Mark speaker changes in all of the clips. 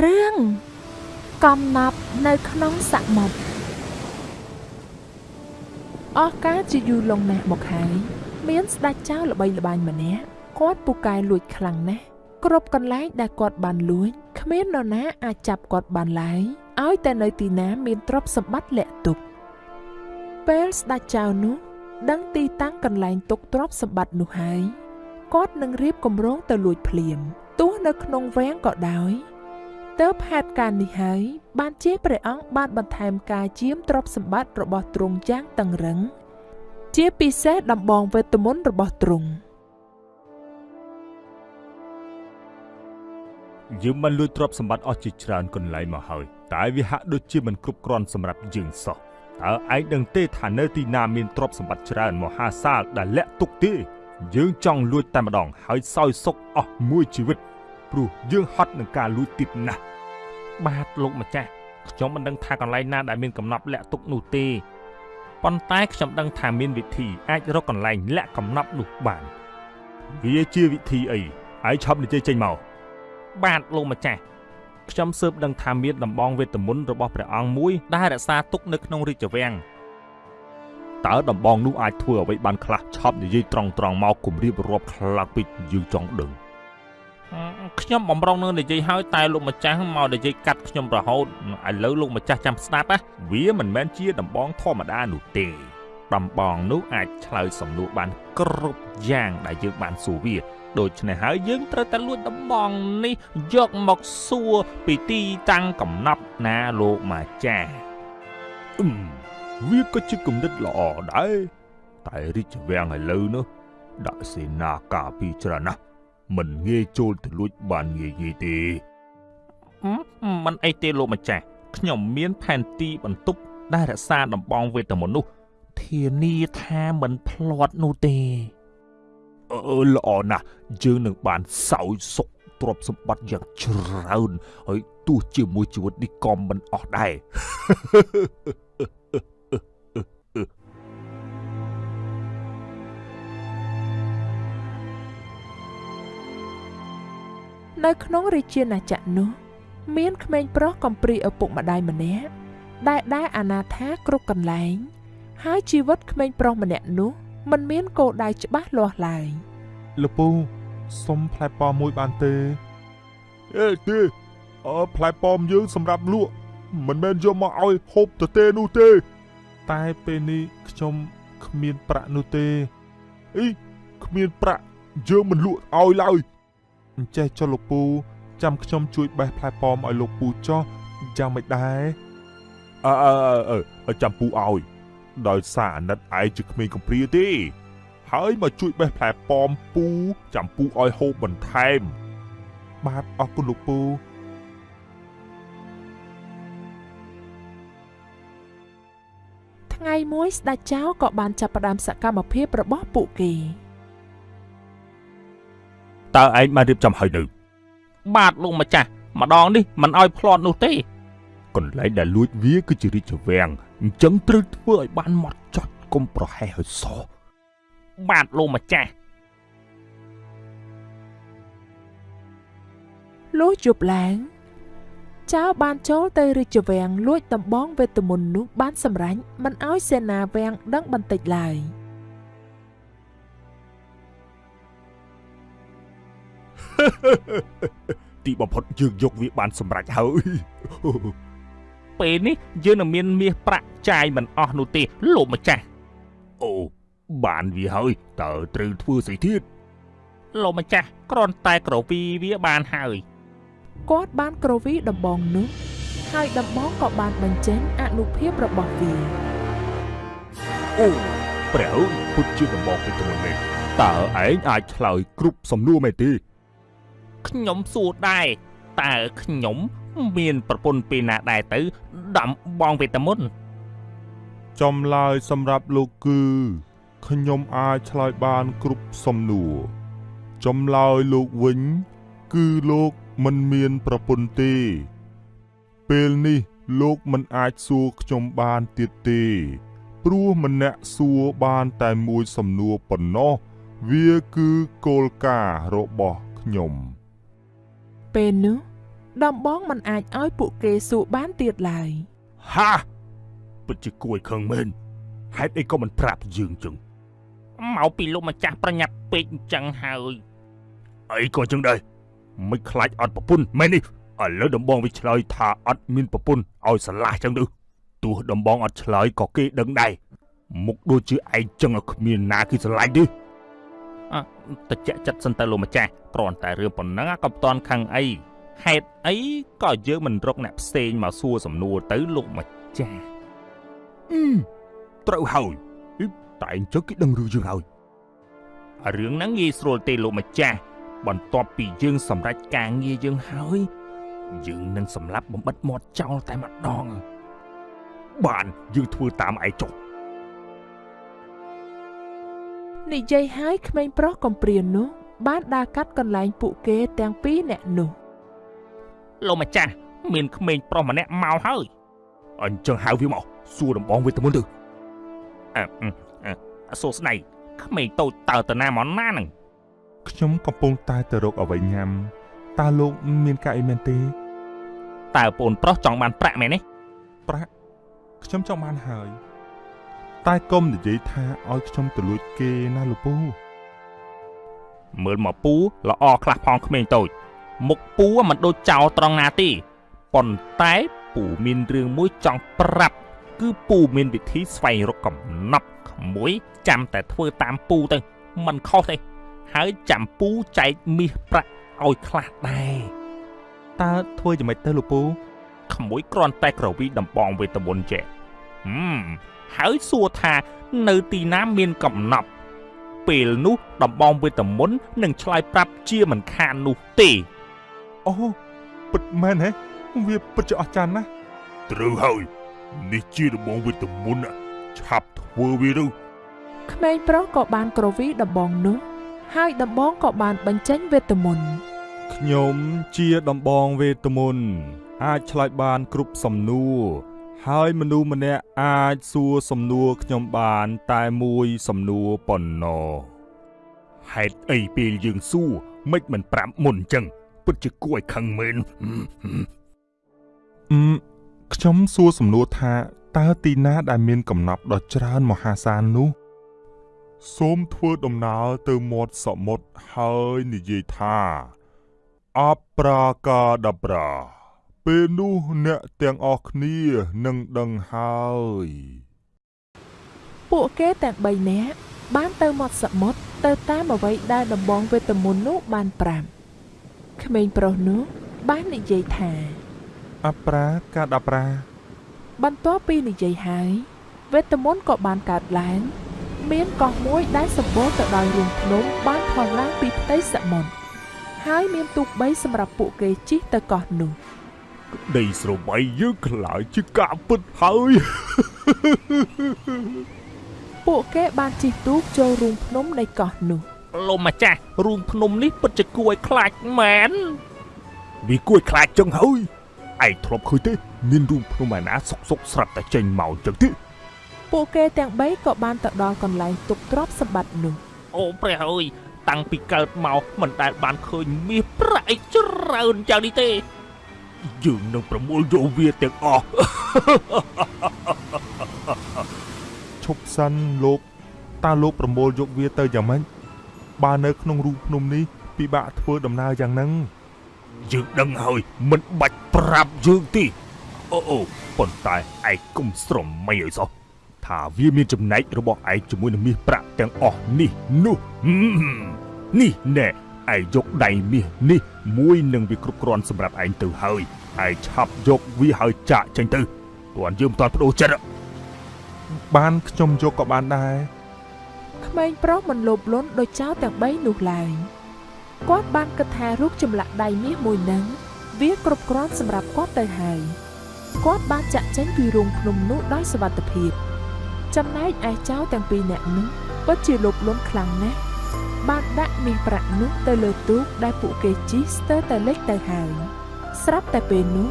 Speaker 1: រឿងកំណប់នៅក្នុងសមុទ្រអស់កាលជាយូរលង់ណាស់មកហើយមានស្ដេចចៅល្បីល្បាញម្នាក់គាត់ពូកែលួចខ្លាំងណាស់គ្រប់កន្លែងដែលគាត់បានលួចគ្មាននរណាអាចចាប់គាត់បានឡើយឲ្យតែនៅទីណាមានទ្រព្យសម្បត្តិលាក់ទុកពេលស្ដេចចៅនោះដឹងទីតាំងកន្លែងទុកទ្រព្យសម្បត្តិនោះហើយគាត់នឹងរៀបគម្រោងទៅលួចភ្លាមទោះនៅក្នុងវាំងក៏ដោយ ទើបហេតុការណ៍នេះហើយបានជាព្រះអង្គបានបន្ថែមការជាមទ្រព្យសម្បត្តិរបស់ទ្រង់យ៉ាងតឹងរឹងជាពិសេសដំបងវេទមន្តរបស់ទ្រង់
Speaker 2: យើងបានលួចទ្រព្យសម្បត្តិអស់ជាច្រើនកន្លែងមកហើយតែវាហាក់ដូចជាមិនគ្រប់គ្រាន់សម្រាប់យើងសោះតើឯងដឹងទេថានៅទីណាមានទ្រព្យសម្បត្តិច្រើនមហាសាលដែលលាក់ទុកទេយើងចង់លួចតែម្ដងហើយសោយសុខអស់មួយជីវិតព្រោះយើងហត់នឹងការលួចទៀតណាស់
Speaker 3: បាទលោកម្ចាស់ខ្ញុំមិនដឹងថាកន្លែងណាដែលមានកំណប់លាក់ទុកនោះទេប៉ុន្តែខ្ញុំដឹងថាមានវិធីអាចរកកន្លែងលាក់កំណប់នោះបាន
Speaker 2: វាជាវិធីអីហើយឆាប់និយាយចេញមក
Speaker 3: បាទលោកម្ចាស់ខ្ញុំស៊ើបដឹងថាមានដំបងវេទមន្តរបស់ព្រះអង្គមួយដែលរក្សាទុកនៅក្នុងរាជវាំង
Speaker 2: តើដំបងនោះអាចធ្វើអ្វីបានខ្លះឆាប់និយាយត្រង់ត្រង់មកគម្រាបរាប់ខ្លាំងពេកយើងចង់ដឹង
Speaker 3: ខ្ញុំបំរុងនឹងនិយាយហើយតែលោកម្ចាស់មកនិយាយកាត់ខ្ញុំរហូតឥឡូវលោកម្ចាស់ចាំស្ដាប់ណាវាមិនមែនជាដំបងធម្មតានោះទេដំបងនោះអាចឆ្លើយសំណួរបានគ្រប់យ៉ាងដែលយើងបានសួរវាដូច្នេះហើយយើងត្រូវតែលួចដំបងនេះយកមកសួរពីទីតាំងកំណប់ណាលោកម្ចាស់
Speaker 2: អឹមវាក៏ជាគំនិតល្អដែរតែរាជវាំងឥឡូវនោះដាក់សេនាការពីច្រើនណាស់ មិនងាយចូលទៅលួចបានងាយងាយទេ
Speaker 3: មិនអីទេលោកម្ចាស់ខ្ញុំមានផែនទីបន្ទប់ដែលរក្សាដំបងវេទមន្តនោះធានាថាមិនភ្លាត់នោះទេ
Speaker 2: អឺល្អណាស់យើងនឹងបានសោយសុខទ្រព្យសម្បត្តិយ៉ាងច្រើនហើយទោះជាមួយជីវិតនេះក៏មិនអស់ដែរ
Speaker 1: នៅក្នុងរាជាណាចក្រនោះ មានក្មេងប្រុសកំព្រាឪពុកម្ដាយម្នាក់ដែលដែលអនាថាគ្រប់កន្លែង ហើយជីវិតក្មេងប្រុសម្នាក់នោះមិនមានគោលដៅច្បាស់លាស់ឡើយ
Speaker 4: លពូសុំផ្លែប៉ោមមួយបានទេ
Speaker 2: អេទេអើផ្លែប៉ោមយើងសម្រាប់លក់មិនមែនយកមកឲ្យហូបទៅទេនោះទេ
Speaker 4: តែពេលនេះខ្ញុំគ្មានប្រាក់នោះទេ
Speaker 2: អីគ្មានប្រាក់យើងមិនលក់ឲ្យឡើយ
Speaker 4: អញ្ចេះចុះលោកពូចាំខ្ញុំជួយបេះផ្លែប៉ោមឲ្យលោកពូចុះយ៉ាងមិនដែរ
Speaker 2: អើអើអើចាំពូឲ្យដោយសារអាណិតឯងជាក្មេងកំព្រាទេ ហើយមកជួយបេះផ្លែប៉ោមពូចាំពូឲ្យហូបបន្ថែម
Speaker 4: បាទអរគុណលោកពូ
Speaker 1: ថ្ងៃមួយស្ដេចចៅក៏បានចាប់ផ្ដើមសកម្មភាពរបស់ពួកគេ
Speaker 2: តើឯងបានរៀបចំហើយនៅ
Speaker 3: បាទលោកម្ចាស់ម្ដងនេះមិនឲ្យផ្្លាត់នោះទេ
Speaker 2: កន្លែងដែលលួចវាគឺជារាជវាំងអញ្ចឹងត្រូវធ្វើឲ្យបានម៉ត់ចត់កុំប្រហែសឲ្យសោះ
Speaker 3: បាទលោកម្ចាស់
Speaker 1: លុះយប់ឡើងចៅបានចូលទៅរាជវាំងលួចដំបងវេទមន្តនោះបានសម្រេចមិនឲ្យសេនាវាំងដឹងបន្តិចឡើយ។
Speaker 2: ទីបំផុតយើងយកវាបានសម្រេចហើយ
Speaker 3: ពេលនេះយើងនឹងមានមាសប្រាក់ចាយមិនអស់នោះទេលោកម្ចាស់
Speaker 2: អូបានវាហើយតើត្រូវធ្វើស្អីទៀត
Speaker 3: លោកម្ចាស់គ្រាន់តែក្រវីវាបានហើយ
Speaker 1: គាត់បានក្រវីដំបងនោះហើយដំបងក៏បានបញ្ចេញអនុភាពរបស់វា
Speaker 2: អូព្រះពុតជាដំបងពីទៅមែនតើឯងអាចឆ្លើយគ្រប់សំណួរមែនទេ
Speaker 3: ខ្ញុំសួរដែរតើខ្ញុំ មានប្រពន្ធពេលណាដែរទៅដំបងវេទមន្ត
Speaker 4: ចំឡើយសម្រាប់លោកគឺខ្ញុំអាចឆ្លើយបានគ្រប់សំណួរចំឡើយលោកវិញ គឺលោកមិនមានប្រពន្ធទេ ពេលនេះលោកមិនអាចសួរខ្ញុំបានទៀតទេ ព្រោះម្នាក់សួរបានតែមួយសំណួរប៉ុណ្ណោះវាគឺគោលការណ៍របស់ខ្ញុំ
Speaker 1: ពេលនោះដំបងមិនអាចឲ្យពួកគេសួរបានទៀតឡើយ
Speaker 2: ហាពិតជាគួរឲ្យខឹងមែនហេតុអីក៏មិនប្រាប់យើងចឹង
Speaker 3: មកពីលោកម្ចាស់ប្រញាប់ពេកអញ្ចឹងហើយ
Speaker 2: អីក៏ចឹងដែរមិនខ្លាចអត់ប្រពន្ធមែននេះឥឡូវដំបងវាឆ្លើយថាអត់មានប្រពន្ធឲ្យស្រឡះចឹងទៅទោះដំបងអត់ឆ្លើយក៏គេដឹងដែរមុខដូចជាឯងចឹងឲ្យគ្មានណាគេស្រឡាញ់ទេ
Speaker 3: អ่ะ តិចចិត្តសិនទៅលោកម្ចាស់គ្រាន់តែរឿងប៉ុណ្ណឹងក៏មិនតាន់ខឹងអីហេតុអីក៏យើងមិនរកអ្នកផ្សេងមកសួរសំណួរទៅលោកម្ចាស់
Speaker 2: អឺត្រូវហើយហីតែអញ្ចឹងគេដឹងរឿងយើងហើយ
Speaker 3: រឿងហ្នឹងងាយស្រួលទេលោកម្ចាស់បន្ទាប់ពីយើងសម្រេចការងារយើងហើយយើងនឹងសម្លាប់បំបិតមាត់ចោលតែម្ដង
Speaker 2: បានយើងធ្វើតាមឯងចុះ
Speaker 1: និយាយហើយក្មេងប្រុសកំព្រានោះ បានដើរកាត់កន្លែងពួកគេទាំងពីរនាក់នោះ
Speaker 3: លោកម្ចាស់មានក្មេងប្រុសម្នាក់មកហើយ
Speaker 2: អញ្ចឹងហៅវាមកសួរដំបងវាទៅមុនទៅ
Speaker 3: អឺអឺអឺសួស្ដីក្មេងតូចតើទៅណាមកណាហ្នឹង
Speaker 4: ខ្ញុំកំពុងតែទៅរកអ្វីញ៉ាំតើលោកមានការអីមែនទេ
Speaker 3: តើប្អូនប្រុសចង់បានប្រាក់មែនទេ
Speaker 4: ប្រាក់ខ្ញុំចង់បានហើយ តែកុំនិយាយថាឲ្យខ្ញុំទៅលួចគេណាលោកពូ
Speaker 3: មើលមកពូល្អខ្លះផងក្មេងតូច មុខពូមិនដូចចោលត្រង់ណាទេប៉ុន្តែពូមានរឿងមួយចង់ប្រាប់ គឺពូមានវិធីស្វែងរកកំណប់ក្មួយចាំតែធ្វើតាមពូទៅមិនខុសទេហើយចាំពូចែកមាសប្រាក់ឲ្យខ្លះដែរ
Speaker 4: តើធ្វើយ៉ាងម៉េចទៅលោកពូ
Speaker 3: ក្មួយគ្រាន់តែក្រវីដំបងវេទមន្តចេះហឹម ហើយសួរថានៅទីណាមានកំណប់ ពេលនោះដំបងវេទមន្តនឹងឆ្លើយប្រាប់ជាមិនខាននោះទេ
Speaker 4: អូពិតមែនហ៎វាពិតជាអស្ចារ្យណាស់
Speaker 2: ត្រូវហើយនេះជាដំបងវិតមុនណាឆាប់ធ្វើវាទៅ
Speaker 1: ក្មេងប្រុសក៏បានក្រវីដំបងនោះ ហើយដំបងក៏បានបញ្ចេញវេទមន្ត
Speaker 2: ខ្ញុំជាដំបងវេទមន្តអាចឆ្លើយបានគ្រប់សំណួរ ហើយមនុស្សម្នាក់អាចសួរសំណួរខ្ញុំបាន តែមួយសំណួរប៉ុណ្ណោះហេតុអីពេលយើងសួរមិនមិនប្រាប់មុនអញ្ចឹងពិតជាគួរឲ្យខឹងមែន
Speaker 4: អឺមខ្ញុំសួរសំណួរថាតើទីណាដែលមានកំណប់ដ៏ច្រើនមហាសាលនោះសូមធ្វើដំណើរទៅមាត់សមុទ្រហើយនិយាយថាអប្រាកាដាប្រា ពេលនោះអ្នកទាំងអស់គ្នានឹងដឹងហើយ
Speaker 1: ពួកគេទាំង3នាក់បានទៅមាត់សមុទ្រទៅតាមអ្វីដែលដំបងវេទមន្តនោះបានប្រាប់ក្មេងប្រុសនោះបាននិយាយថា
Speaker 4: អប្រាកាដាប្រា
Speaker 1: បន្ទាប់ពីនិយាយហើយវេទមន្តក៏បានកើតឡើង មានកោះមួយដែលសម្បូរទៅដោយរូងភ្នំបានថនឡើងពីផ្ទៃសមុទ្រហើយមានទូក3សម្រាប់ពួកគេជិះទៅកោះនោះ
Speaker 2: ដីស្របៃយើងខ្លាចជាការពិតហើយ
Speaker 1: ពួកគេបានជិះទូកចូលរូងភ្នំនៃកោះនោះ
Speaker 3: លោកម្ចាស់រូងភ្នំនេះពិតជាគួរឲ្យខ្លាចមែន
Speaker 2: វាគួរឲ្យខ្លាចចឹងហើយឯងធ្លាប់ឃើញទេមានរូងភ្នំឯណាសុកសុកស្រាប់តែចេញមកចឹងទេ
Speaker 1: ពួកគេទាំង3ក៏បានទៅដល់កន្លែងទុកទ្រព្យសម្បត្តិនោះ
Speaker 3: អូព្រះអើយតាំងពីកើតមកមិនដែលបានឃើញមាសប្រាក់អីច្រើនយ៉ាងនេះទេ
Speaker 2: យើងនឹងប្រមូលយកវាទាំងអស់
Speaker 4: ឈប់សិនលោកតើលោកប្រមូលយកវាទៅយ៉ាងម៉េចបើនៅក្នុងរូងភ្នំនេះពិបាកធ្វើដំណើរយ៉ាងហ្នឹង
Speaker 2: យើងដឹងហើយមិនបាច់ប្រាប់យើងទេអូអូប៉ុន្តែឯងកុំស្រមៃឲ្យសោះថាវាមានចំណែករបស់ឯងជាមួយនឹងមាសប្រាក់ទាំងអស់នេះនោះហឹមនេះណែ ឯងយកដៃមាសនេះមួយនឹងវាគ្រប់គ្រាន់សម្រាប់ឯងទៅហើយឯងឆាប់យកវាហើយចាក់ចេញទៅទាន់យើងមិនទាន់បដូរចិត្ត
Speaker 4: បានខ្ញុំយកក៏បានដែរ
Speaker 1: ក្មេងប្រុសមិនលោភលន់ដោយចោលទាំង3នោះឡើយគាត់បានគិតថារូបចម្លាក់ដៃមាសមួយនឹងវាគ្រប់គ្រាន់សម្រាប់គាត់ទៅហើយគាត់បានចាក់ចេញពីរូងភ្នំនោះដោយសុវត្ថិភាពចំណែកឯចោលទាំងពីរនាក់នោះពិតជាលោភលន់ខ្លាំងណាស់ បានដាក់មាសប្រាក់នោះទៅលើទូកដែលពួកគេជិះស្ទើរតែលិចទៅហើយស្រាប់តែពេលនោះ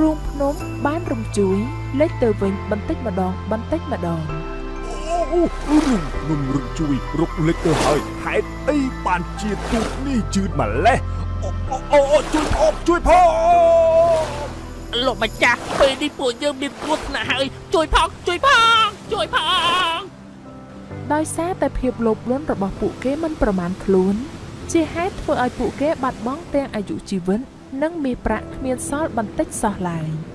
Speaker 1: រូងភ្នំបានរំជួយលិចទៅវិញបន្តិចម្ដងបន្តិចម្ដង
Speaker 2: អូអូខ្ញុំរឹកជួយរុកលេចទៅហើយហេតុអីបានជាទូកនេះជឿនម្លេះអូអូអូជួយផងជួយផង
Speaker 3: លោកម្ចាស់ពេលនេះពួកយើងមានគ្រោះថ្នាក់ហើយជួយផងជួយផងជួយផង
Speaker 1: ដោយសារតែភាពលោភលន់របស់ពួកគេមិនប្រមាណខ្លួន ជាហេតុធ្វើឲ្យពួកគេបាត់បង់ទាំងអាយុជីវិត និងមាសប្រាក់គ្មានសល់បន្តិចសោះឡើយ។